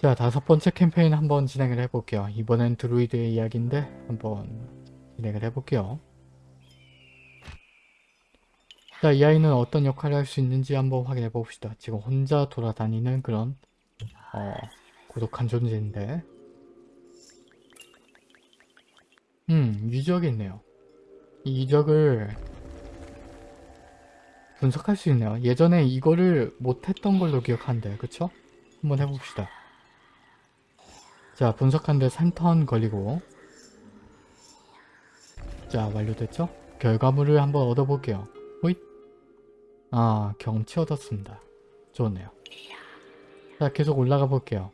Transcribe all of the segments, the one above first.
자 다섯 번째 캠페인 한번 진행을 해볼게요. 이번엔 드루이드의 이야기인데 한번 진행을 해볼게요. 자, 이 아이는 어떤 역할을 할 수 있는지 한번 확인해 봅시다. 지금 혼자 돌아다니는 그런 어, 고독한 존재인데 음, 유적이 있네요. 이 유적을 분석할 수 있네요. 예전에 이거를 못했던 걸로 기억한대. 그쵸? 한번 해봅시다. 자, 분석하는데 3턴 걸리고 자, 완료됐죠? 결과물을 한번 얻어볼게요. 호잇! 아, 경치 얻었습니다. 좋네요. 자, 계속 올라가 볼게요.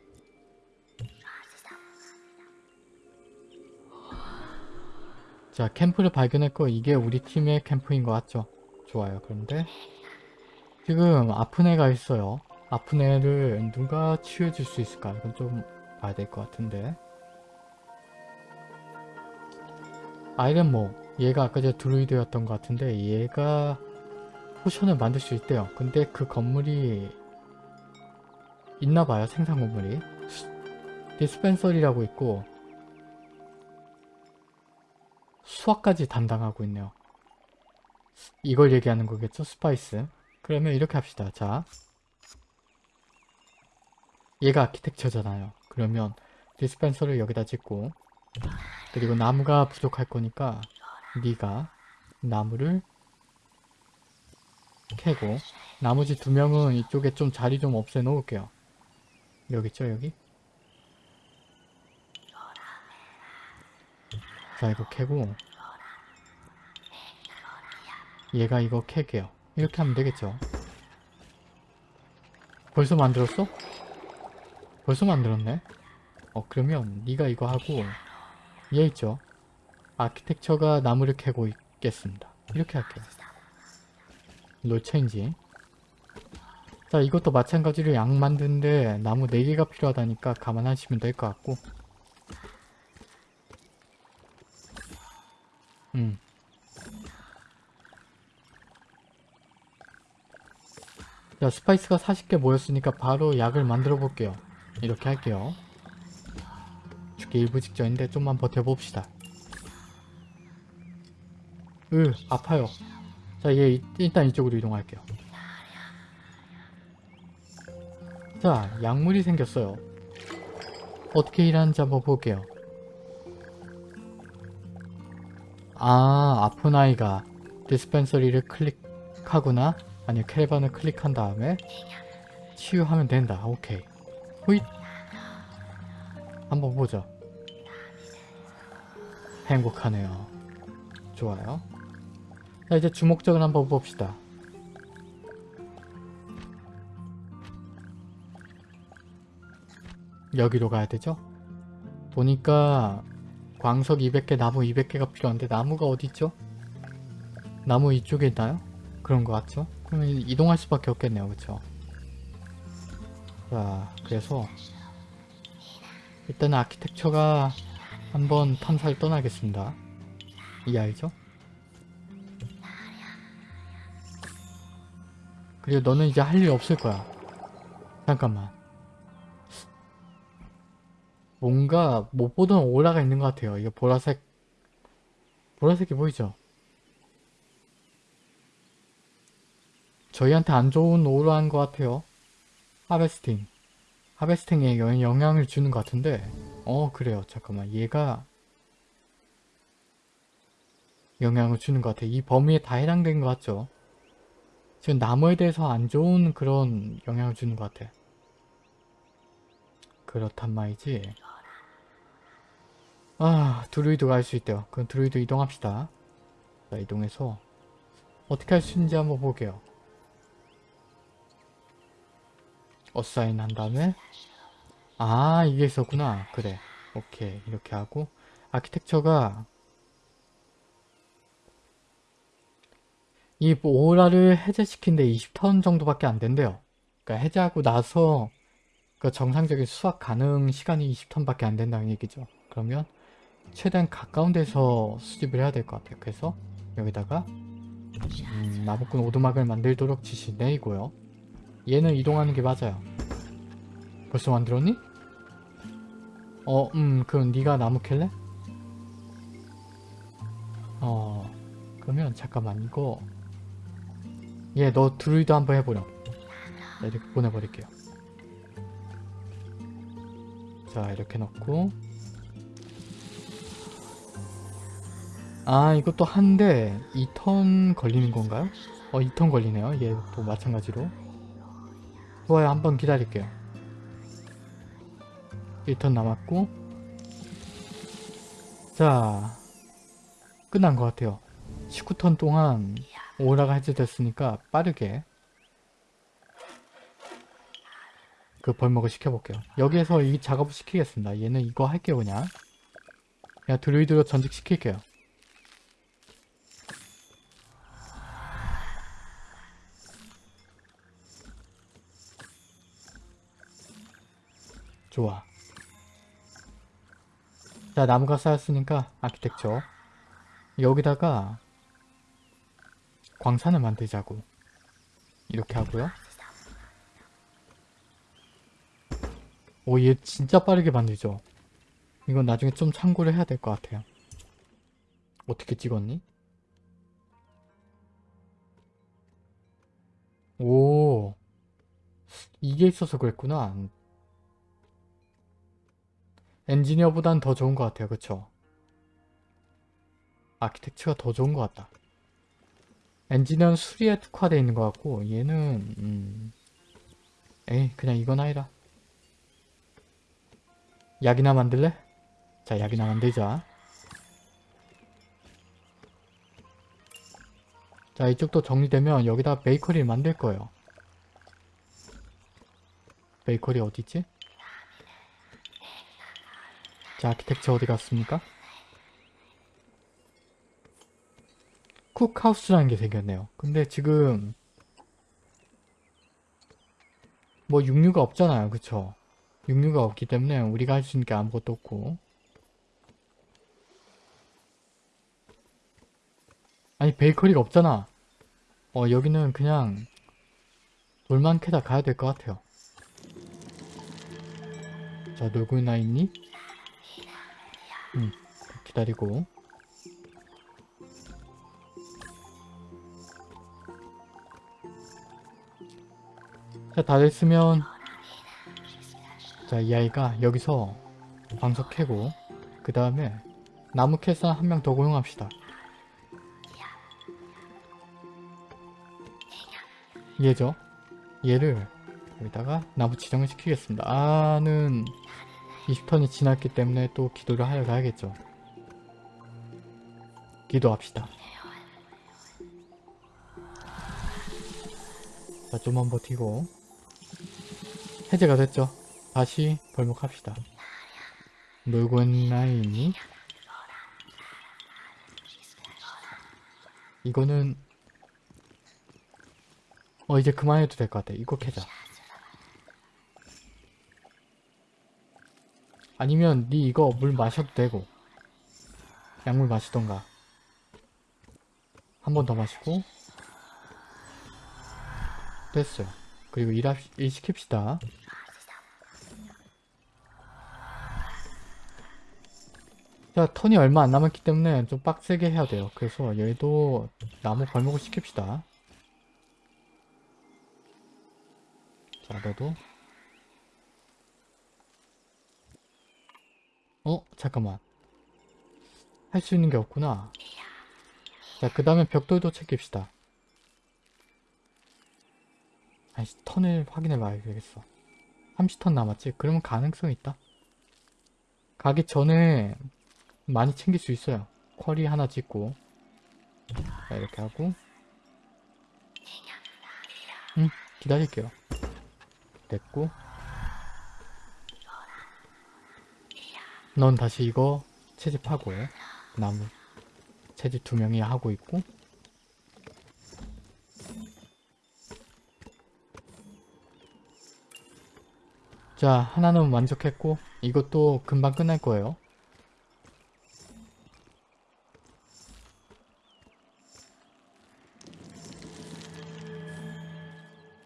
자, 캠프를 발견했고 이게 우리 팀의 캠프인 것 같죠? 좋아요. 그런데 지금 아픈 애가 있어요. 아픈 애를 누가 치유해줄 수 있을까? 이건 좀 봐야 될 것 같은데 아이는 뭐 얘가 아까 전 druid였던 것 같은데 얘가 potion을 만들 수 있대요. 근데 그 건물이 있나봐요. 생산 건물이. dispensary라고 있고 수확까지 담당하고 있네요. 이걸 얘기하는 거겠죠? spice. 그러면 이렇게 합시다. 자, 얘가 아키텍처잖아요. 그러면 dispenser를 여기다 짓고 그리고 나무가 부족할 거니까 네가 나무를 캐고 나머지 두 명은 이쪽에 좀 자리 좀 없애 놓을게요. 여기 있죠 여기? 자 이거 캐고 얘가 이거 캐게요. 이렇게 하면 되겠죠. 벌써 만들었어? 벌써 만들었네? 어 그러면 네가 이거 하고 얘 있죠? 아키텍처가 나무를 캐고 있겠습니다. 이렇게 할게요. 롤 체인지 자 이것도 마찬가지로 양 만드는데 나무 4개가 필요하다니까 감안하시면 될 것 같고 음. 자 spice가 40개 모였으니까 바로 약을 만들어 볼게요 이렇게 할게요 죽기 일보 직전인데 좀만 버텨봅시다 으 아파요 자, 얘 일단 이쪽으로 이동할게요. 자, 약물이 생겼어요. 어떻게 일하는지 한번 볼게요. 아, 아픈 아이가 디스펜서리를 클릭하거나 아니 캐레반을 클릭한 다음에 치유하면 된다. 오케이. 호잇! 한번 보죠. 행복하네요. 좋아요. 자 이제 주목적을 한번 봅시다. 여기로 가야 되죠? 보니까 광석 200개, 나무 200개가 필요한데 나무가 어디 있죠? 나무 이쪽에 있나요? 그런 것 같죠? 그러면 이동할 수밖에 없겠네요. 그쵸? 자, 그래서 일단 아키텍처가 한번 탐사를 떠나겠습니다. 이 알죠? 그리고 너는 이제 할 일 없을 거야. 잠깐만. 뭔가 못 보던 오라가 있는 것 같아요. 이거 보라색 보라색이 보이죠? 저희한테 안 좋은 오라인 것 같아요. 하베스팅. 하베스팅에 영- 영향을 주는 것 같은데 어 그래요. 잠깐만 얘가 영향을 주는 것 같아. 이 범위에 다 해당된 것 같죠? 지금 나무에 대해서 안 좋은 그런 영향을 주는 것 같아. 그렇단 말이지. 아, 드루이드가 할수 있대요. 그럼 드루이드 이동합시다. 자, 이동해서 어떻게 할 수 있는지 한번 볼게요. 어사인 한 다음에 아, 이게 있었구나. 그래. 오케이. 이렇게 하고 아키텍처가 이 오라를 해제시킨 데 20턴 정도밖에 안 된대요. 그러니까 해제하고 나서 그 정상적인 수확 가능 시간이 20턴밖에 안 된다는 얘기죠. 그러면 최대한 가까운 데서 수집을 해야 될 것 같아요. 그래서 여기다가 음, 나무꾼 오두막을 만들도록 지시 내이고요. 얘는 이동하는 게 맞아요. 벌써 만들었니? 어, 음, 그럼 네가 나무 캘래? 어, 그러면 잠깐만 이거 얘 너 드루이드 한번 해보렴. 자, 이렇게 보내버릴게요. 자, 이렇게 넣고 아, 이것도 한데 2턴 걸리는 건가요? 어, 2턴 걸리네요. 얘도 마찬가지로. 좋아요, 한 번 기다릴게요. 1턴 남았고. 자 끝난 것 같아요. 19턴 동안 오라가 해제됐으니까 빠르게 그 벌목을 시켜볼게요. 여기에서 이 작업을 시키겠습니다. 얘는 이거 할게요 그냥. 그냥 드루이드로 전직 시킬게요 좋아. 자 나무가 쌓였으니까 아키텍처. 여기다가 광산을 만들자고. 이렇게 하고요. 오 얘 진짜 빠르게 만들죠. 이건 나중에 좀 참고를 해야 될 것 같아요. 어떻게 찍었니? 오 이게 있어서 그랬구나 엔지니어보단 더 좋은 것 같아요. 그쵸? 아키텍처가 더 좋은 것 같다. 엔지니어는 수리에 특화되어 있는 것 같고 얘는 음... 에이 그냥 이건 아니라 약이나 만들래? 자 약이나 만들자. 자 이쪽도 정리되면 여기다 베이커리를 만들 거예요. 베이커리 어디있지? 자, 아키텍처 어디 갔습니까? 쿡하우스라는 게 생겼네요. 근데 지금 뭐 육류가 없잖아요. 그쵸? 육류가 없기 때문에 우리가 할 수 있는 게 아무것도 없고 아니 베이커리가 없잖아. 어 여기는 그냥 돌만 캐다 가야 될 것 같아요. 자 놀고 있나 있니? 음, 기다리고 자, 다 됐으면 자, 이 아이가 여기서 방석 캐고 그 다음에 나무 캐서 한명 더 고용합시다. 얘죠? 얘를 여기다가 나무 지정을 시키겠습니다. 아는 20턴이 지났기 때문에 또 기도를 하러 가야겠죠. 기도합시다. 자, 좀만 버티고 해제가 됐죠. 다시 벌목합시다. 있는 아이니 이거는 어 이제 그만해도 될 것 같아. 이거 캐자. 아니면 니 이거 물 마셔도 되고 약물 마시던가. 한 번 더 마시고. 됐어요 그리고 일, 합, 일 시킵시다. 자 턴이 얼마 안 남았기 때문에 좀 빡세게 해야 돼요. 그래서 얘도 나무 발목을 시킵시다. 자 너도 어? 잠깐만. 할 수 있는 게 없구나. 자, 그 다음에 벽돌도 챙깁시다. 아이씨, 턴을 확인해 봐야 되겠어. 30턴 남았지? 그러면 가능성이 있다. 가기 전에 많이 챙길 수 있어요. 쿼리 하나 짓고 자, 이렇게 하고 응, 기다릴게요. 됐고 넌 다시 이거 채집하고 나무 채집 두 명이 하고 있고. 자 하나는 만족했고 이것도 금방 끝날 거예요.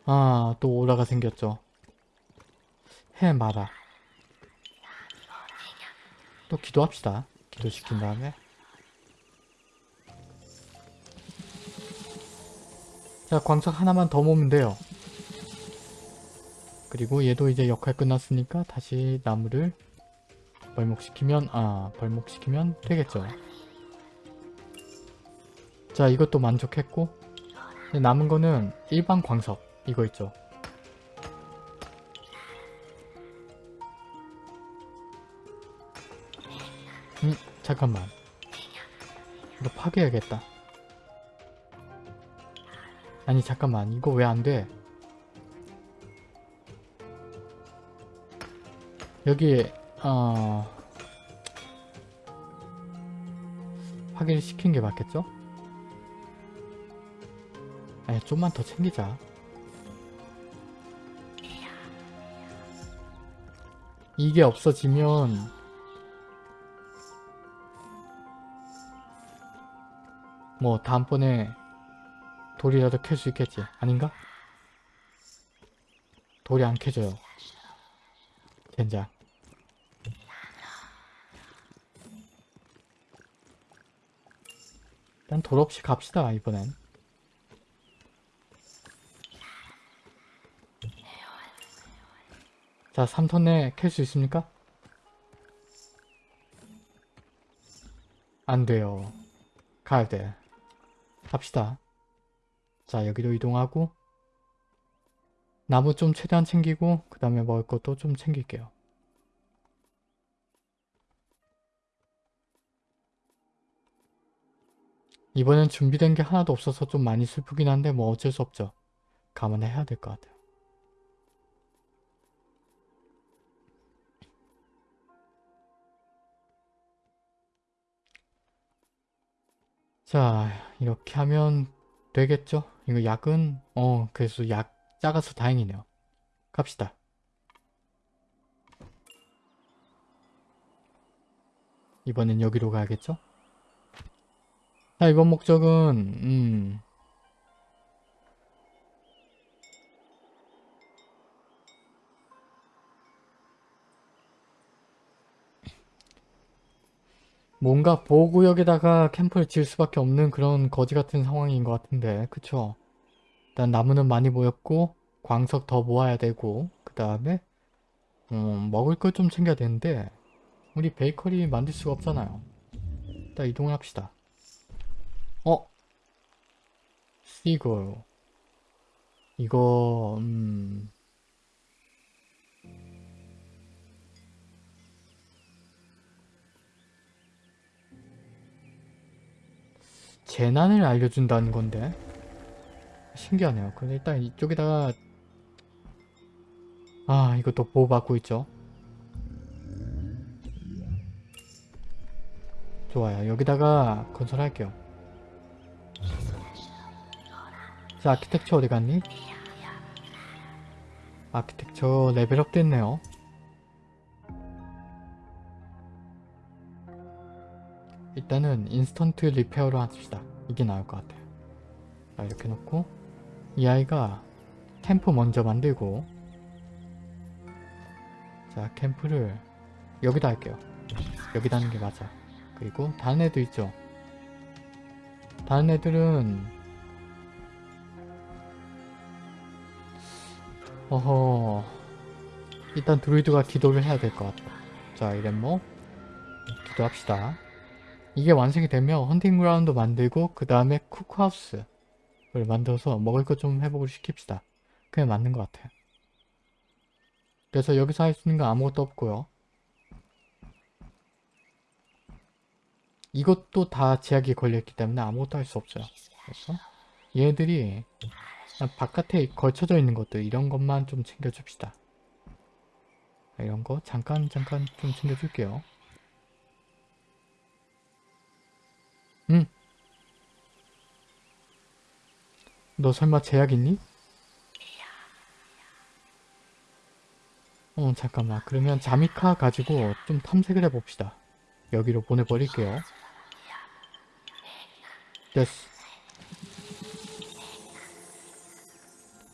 아 또 오라가 생겼죠. 해 마라 또 기도합시다. 기도시킨 다음에. 자, 광석 하나만 더 모으면 돼요. 그리고 얘도 이제 역할 끝났으니까 다시 나무를 벌목시키면, 아, 벌목시키면 되겠죠. 자, 이것도 만족했고, 남은 거는 일반 광석, 이거 있죠. 잠깐만. 이거 파괴해야겠다. 아니, 잠깐만. 이거 왜 안 돼? 여기, 어... 파괴를 시킨 게 맞겠죠? 아니, 좀만 더 챙기자. 이게 없어지면 뭐 다음번에 돌이라도 캘 수 있겠지? 아닌가? 돌이 안 캐져요. 젠장. 일단 돌 없이 갑시다 이번엔. 자 3턴 내에 캘 수 있습니까? 안 돼요. 가야 돼 갑시다. 자 여기로 이동하고 나무 좀 최대한 챙기고 그 다음에 먹을 것도 좀 챙길게요. 이번엔 준비된 게 하나도 없어서 좀 많이 슬프긴 한데 뭐 어쩔 수 없죠. 감안해야 될 것 같아요. 자 이렇게 하면 되겠죠? 이거 약은 어 그래서 약 작아서 다행이네요. 갑시다. 이번엔 여기로 가야겠죠? 자 이번 목적은 음 뭔가 보호구역에다가 캠프를 지을 수밖에 없는 그런 거지 같은 상황인 것 같은데 그쵸? 일단 나무는 많이 모였고 광석 더 모아야 되고 그 다음에 음, 먹을 걸 좀 챙겨야 되는데 우리 베이커리 만들 수가 없잖아요 일단 이동을 합시다 어? 시골 이거 음... 재난을 알려준다는 건데 신기하네요. 근데 일단 이쪽에다가 아 이것도 보호받고 있죠. 좋아요. 여기다가 건설할게요. 자 아키텍처 어디 갔니? architecture level up 됐네요. 일단은 instant repair로 합시다. 이게 나을 것 같아요. 자 이렇게 놓고 이 아이가 캠프 먼저 만들고 자 캠프를 여기다 할게요. 여기다 하는 게 맞아. 그리고 다른 애도 있죠. 다른 애들은 어허 일단 드루이드가 기도를 해야 될 것 같아요. 자 이랬뭐 기도합시다. 이게 완성이 되면 헌팅 그라운드 만들고 그 다음에 쿠크하우스를 만들어서 먹을 것 좀 회복을 시킵시다. 그게 맞는 것 같아요. 그래서 여기서 할 수 있는 건 아무것도 없고요. 이것도 다 제약이 걸려있기 때문에 아무것도 할 수 없어요. 그래서 얘네들이 바깥에 걸쳐져 있는 것들 이런 것만 좀 챙겨줍시다. 이런 거 잠깐 잠깐 좀 챙겨줄게요. 응. 너 설마 제약 있니? 어 잠깐만 그러면 자미카 가지고 좀 탐색을 해봅시다. 여기로 보내버릴게요. 됐어.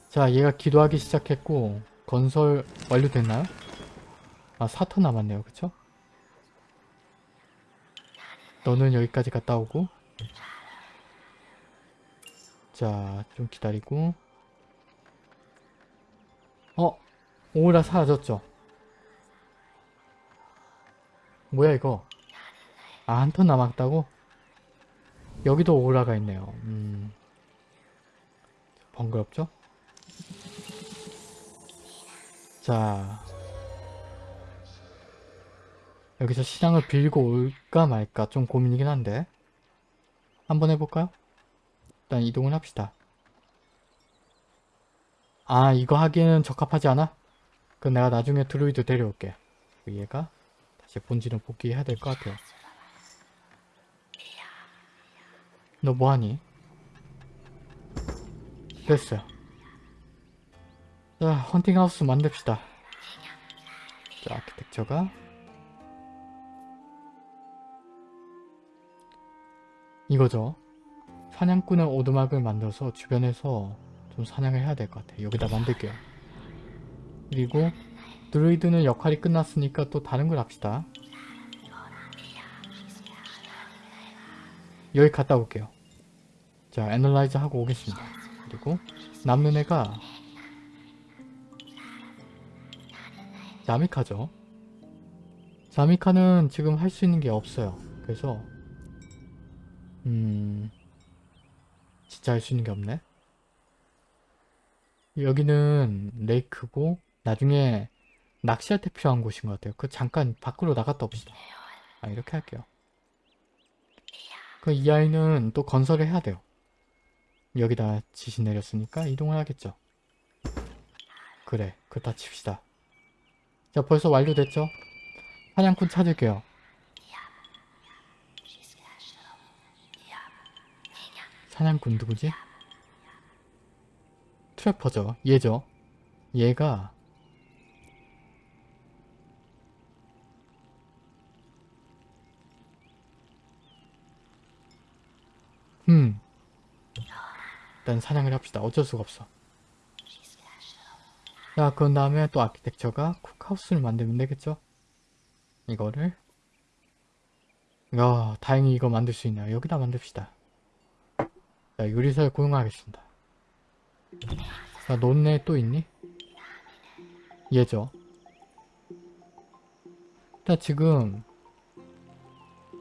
자 얘가 기도하기 시작했고 건설 완료됐나요? 아 4터 남았네요 그쵸? 너는 여기까지 갔다 오고 자 좀 기다리고 어? 오라 사라졌죠? 뭐야 이거 아 한 턴 남았다고? 여기도 오라가 있네요 음 번거롭죠? 자 여기서 시장을 빌고 올까 말까 좀 고민이긴 한데 한번 해볼까요? 일단 이동을 합시다 아 이거 하기에는 적합하지 않아? 그럼 내가 나중에 드루이드 데려올게 그 얘가 다시 본질은 복귀해야 될 것 같아요 너 뭐하니? 됐어요 자 헌팅하우스 만듭시다 자 아키텍처가 이거죠. 사냥꾼의 오두막을 만들어서 주변에서 좀 사냥을 해야 될 것 같아요. 여기다 만들게요. 그리고 druid는 역할이 끝났으니까 또 다른 걸 합시다. 여기 갔다 올게요. 자 analyze 하고 오겠습니다. 그리고 남는 애가 자미카죠. 자미카는 지금 할 수 있는 게 없어요. 그래서 음 진짜 할 수 있는 게 없네. 여기는 레이크고 나중에 낚시할 때 필요한 곳인 것 같아요. 그 잠깐 밖으로 나갔다 옵시다. 아 이렇게 할게요. 그 이 아이는 또 건설을 해야 돼요. 여기다 지시 내렸으니까 이동을 하겠죠. 그래 그다 칩시다. 자 벌써 완료됐죠? 사냥꾼 찾을게요 사냥꾼 누구지? 트래퍼죠. 얘죠. 얘가 음 일단 사냥을 합시다. 어쩔 수가 없어. 자 그런 다음에 또 아키텍처가 쿡하우스를 만들면 되겠죠? 이거를. 야 다행히 이거 만들 수 있네요. 여기다 만듭시다 자 요리사를 고용하겠습니다. 자 논네 또 있니? 얘죠. 일단 지금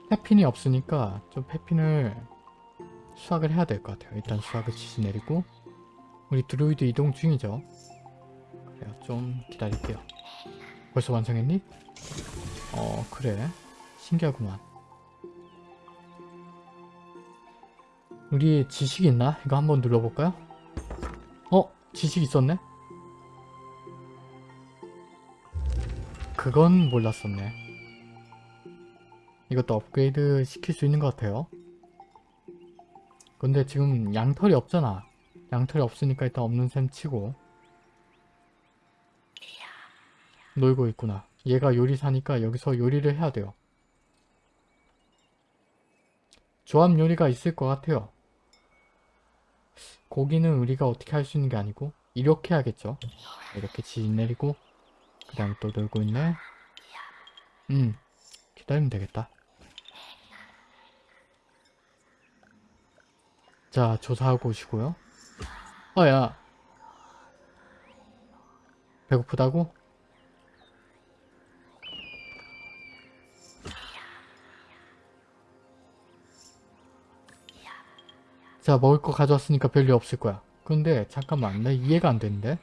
페핀이 없으니까 좀 페핀을 수확을 해야 될 것 같아요. 일단 수확을 지시 내리고 우리 드루이드 이동 중이죠. 그래요. 좀 기다릴게요. 벌써 완성했니? 어 그래. 신기하구만 우리 지식 있나? 이거 한번 눌러볼까요? 어? 지식 있었네? 그건 몰랐었네 이것도 업그레이드 시킬 수 있는 것 같아요 근데 지금 양털이 없잖아 양털이 없으니까 일단 없는 셈 치고 놀고 있구나 얘가 요리사니까 여기서 요리를 해야 돼요 조합 요리가 있을 것 같아요 고기는 우리가 어떻게 할 수 있는 게 아니고 이렇게 하겠죠. 이렇게 지진 내리고 그 다음에 또 놀고 있네. 음 기다리면 되겠다. 자 조사하고 오시고요. 어야. 배고프다고? 자 먹을 거 가져왔으니까 별일 없을 거야. 근데 잠깐만 나 이해가 안 되는데?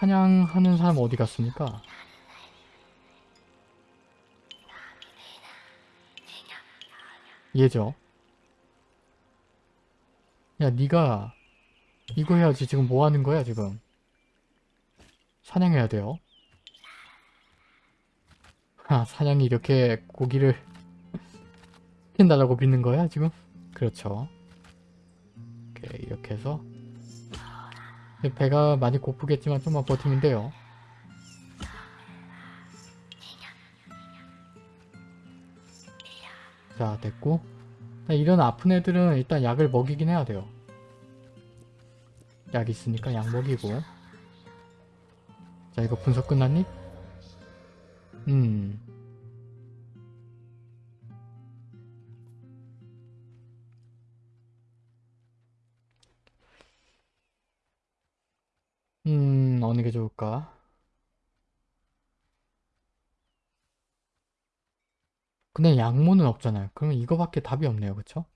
사냥하는 사람 어디 갔습니까? 얘죠? 야 니가 이거 해야지. 지금 뭐 하는 거야 지금? 사냥해야 돼요? 아 사냥이 이렇게 고기를 시킨다라고 믿는 거야 지금? 그렇죠. 이렇게, 이렇게 해서. 배가 많이 고프겠지만 좀만 버티면 돼요. 자 됐고. 이런 아픈 애들은 일단 약을 먹이긴 해야 돼요. 약 있으니까 약 먹이고. 자 이거 분석 끝났니? 음 하는 게 좋을까? 근데 양모는 없잖아요. 그러면 이거밖에 답이 없네요. 그쵸?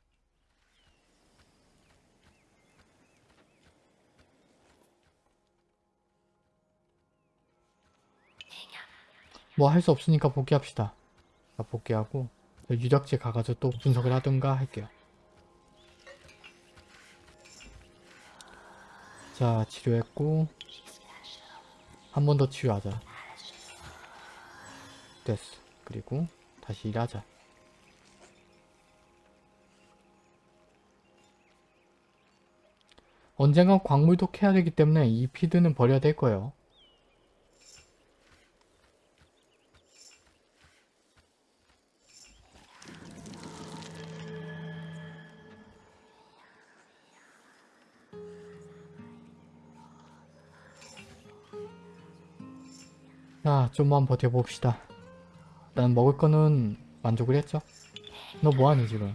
뭐 할 수 없으니까 복귀합시다. 자, 복귀하고 유적지 가가지고 또 분석을 하든가 할게요. 자, 치료했고 한 번 더 치료하자. 됐어. 그리고 다시 일하자. 언젠간 광물도 캐야 되기 때문에 이 피드는 버려야 될 거예요. 자, 좀만 버텨봅시다. 일단 먹을 거는 만족을 했죠? 너 뭐하니 지금?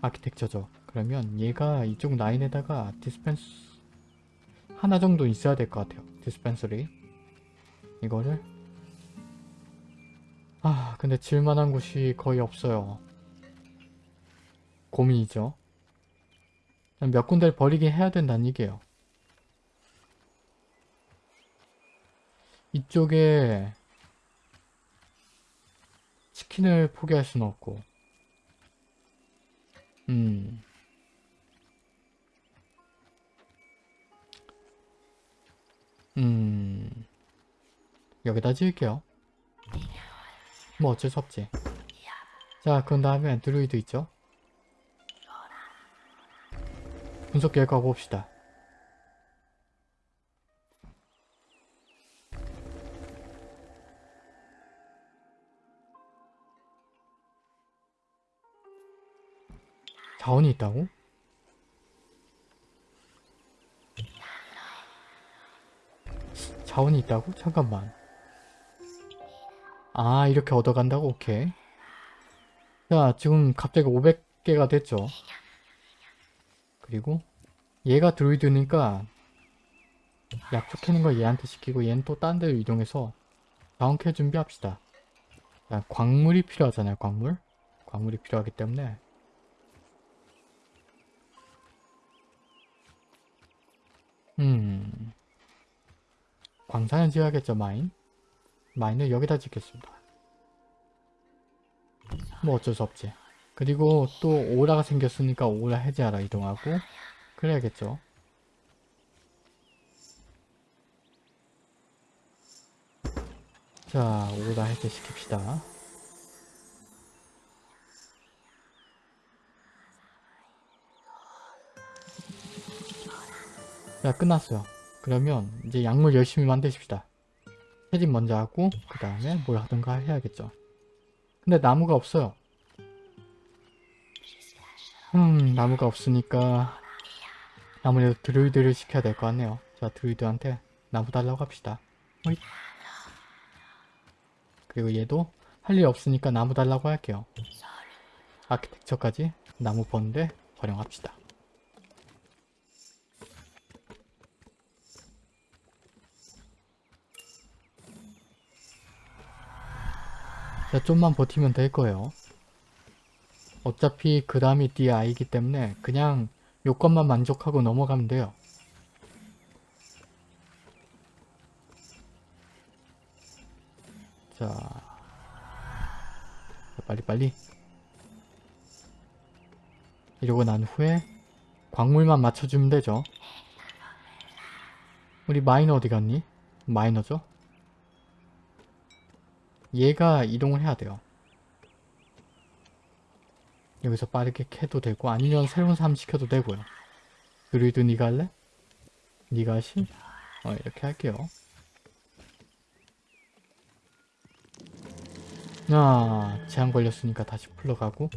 아키텍처죠. 그러면 얘가 이쪽 라인에다가 dispense 하나 정도 있어야 될 것 같아요. dispensary 이거를 아 근데 지을만한 곳이 거의 없어요. 고민이죠. 몇 군데를 버리긴 해야 된다는 얘기예요. 이쪽에 치킨을 포기할 수는 없고 음 음, 여기다 지을게요. 뭐 어쩔 수 없지. 자, 그런 다음에 드루이드 있죠? 분석 결과 봅시다. 자원이 있다고? 자원이 있다고? 잠깐만. 아 이렇게 얻어간다고? 오케이. 자 지금 갑자기 500개가 됐죠. 그리고 얘가 드루이드니까 약초 캐는 거 얘한테 시키고 얘는 또 딴 데로 이동해서 자원 캐 준비합시다. 자, 광물이 필요하잖아요 광물. 광물이 필요하기 때문에 음. 광산을 지어야겠죠 마인? 마인을 여기다 짓겠습니다. 뭐 어쩔 수 없지. 그리고 또 오라가 생겼으니까 오라 해제하러 이동하고. 그래야겠죠. 자 오라 해제 시킵시다 자 끝났어요 그러면 이제 약물 열심히 만드십시다. 채집 먼저 하고 그 다음에 뭘 하든가 해야겠죠. 근데 나무가 없어요. 음 나무가 없으니까 아무래도 드루이드를 시켜야 될 것 같네요. 자 드루이드한테 나무 달라고 합시다. 호잇. 그리고 얘도 할 일 없으니까 나무 달라고 할게요. 아키텍처까지 나무 버는데 활용합시다. 자, 좀만 버티면 될 거예요. 어차피 그 다음이 아이기 때문에 그냥 요건만 만족하고 넘어가면 돼요. 자, 자, 빨리 빨리 이러고 난 후에 광물만 맞춰주면 되죠. 우리 마이너 어디 갔니? 마이너죠? 얘가 이동을 해야 돼요. 여기서 빠르게 캐도 되고 아니면 새로운 사람 시켜도 되고요. 그리도 니가 할래? 니가 하시? 어 이렇게 할게요. 아 제한 걸렸으니까 다시 풀러가고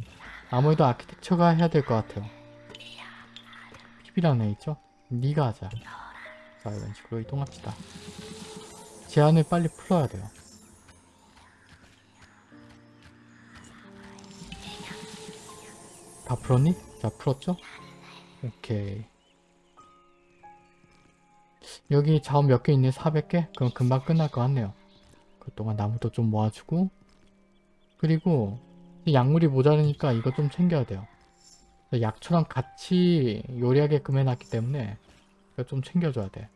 아무래도 아키텍처가 해야 될 것 같아요. PB라는 애 있죠? 니가 하자. 자 이런 식으로 이동합시다. 제한을 빨리 풀어야 돼요. 다 풀었니? 자 풀었죠? 오케이 여기 자원 몇 개 있네? 400개? 그럼 금방 끝날 것 같네요. 그동안 나무도 좀 모아주고 그리고 이 약물이 모자르니까 이거 좀 챙겨야 돼요. 약초랑 같이 요리하게끔 해놨기 때문에 이거 좀 챙겨줘야 돼.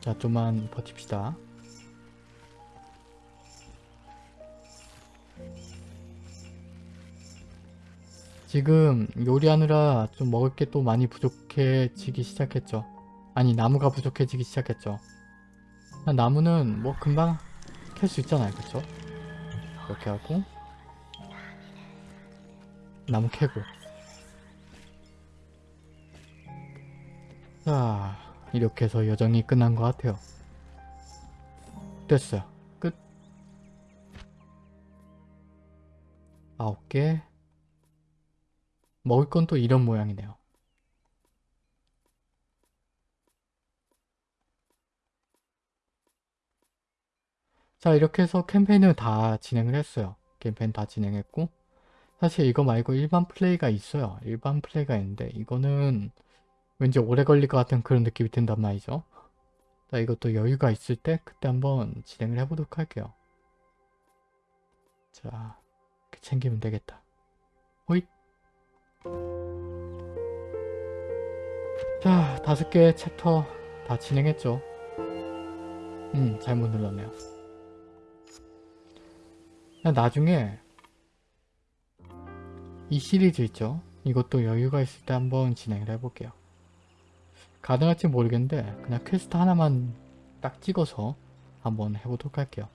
자, 좀만 버팁시다. 지금 요리하느라 좀 먹을 게 또 많이 부족해지기 시작했죠. 아니 나무가 부족해지기 시작했죠. 나무는 뭐 금방 캘 수 있잖아요. 그쵸? 이렇게 하고 나무 캐고 자 이렇게 해서 여정이 끝난 것 같아요. 됐어요. 끝. 아홉 개. 먹을 건 또 이런 모양이네요. 자 이렇게 해서 캠페인을 다 진행을 했어요. 캠페인 다 진행했고 사실 이거 말고 일반 플레이가 있어요. 일반 플레이가 있는데 이거는 왠지 오래 걸릴 것 같은 그런 느낌이 든단 말이죠. 자 이것도 여유가 있을 때 그때 한번 진행을 해보도록 할게요. 자 이렇게 챙기면 되겠다. 호잇 자 다섯 개 챕터 다 진행했죠. 음 잘못 눌렀네요. 나중에 이 시리즈 있죠. 이것도 여유가 있을 때 한번 진행을 해볼게요. 가능할지 모르겠는데 그냥 퀘스트 하나만 딱 찍어서 한번 해보도록 할게요.